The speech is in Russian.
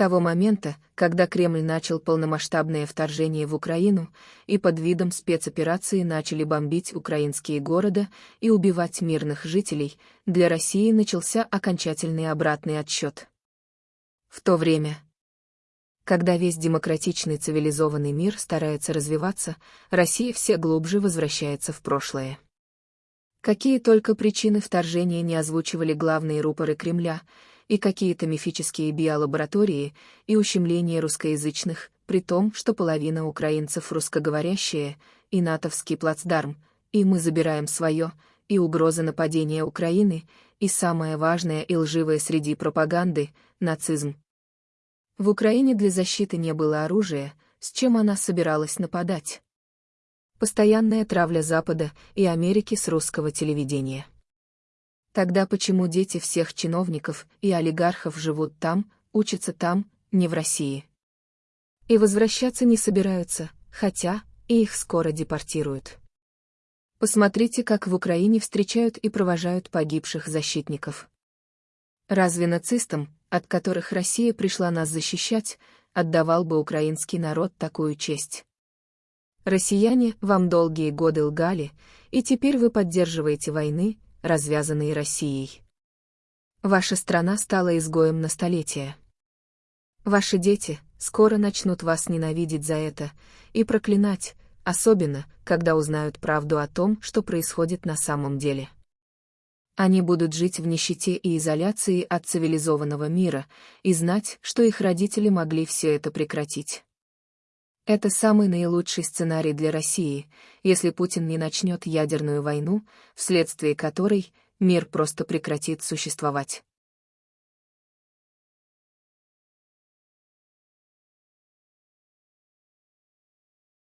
того момента, когда Кремль начал полномасштабное вторжение в Украину и под видом спецоперации начали бомбить украинские города и убивать мирных жителей, для России начался окончательный обратный отсчет. В то время, когда весь демократичный цивилизованный мир старается развиваться, Россия все глубже возвращается в прошлое. Какие только причины вторжения не озвучивали главные рупоры Кремля, и какие-то мифические биолаборатории, и ущемление русскоязычных, при том, что половина украинцев русскоговорящие, и натовский плацдарм, и мы забираем свое, и угроза нападения Украины, и самое важное и лживое среди пропаганды — нацизм. В Украине для защиты не было оружия, с чем она собиралась нападать. Постоянная травля Запада и Америки с русского телевидения. Тогда почему дети всех чиновников и олигархов живут там, учатся там, не в России? И возвращаться не собираются, хотя и их скоро депортируют. Посмотрите, как в Украине встречают и провожают погибших защитников. Разве нацистам, от которых Россия пришла нас защищать, отдавал бы украинский народ такую честь? Россияне вам долгие годы лгали, и теперь вы поддерживаете войны, развязанные Россией. Ваша страна стала изгоем на столетия. Ваши дети скоро начнут вас ненавидеть за это и проклинать, особенно, когда узнают правду о том, что происходит на самом деле. Они будут жить в нищете и изоляции от цивилизованного мира и знать, что их родители могли все это прекратить. Это самый наилучший сценарий для России, если Путин не начнет ядерную войну, вследствие которой мир просто прекратит существовать.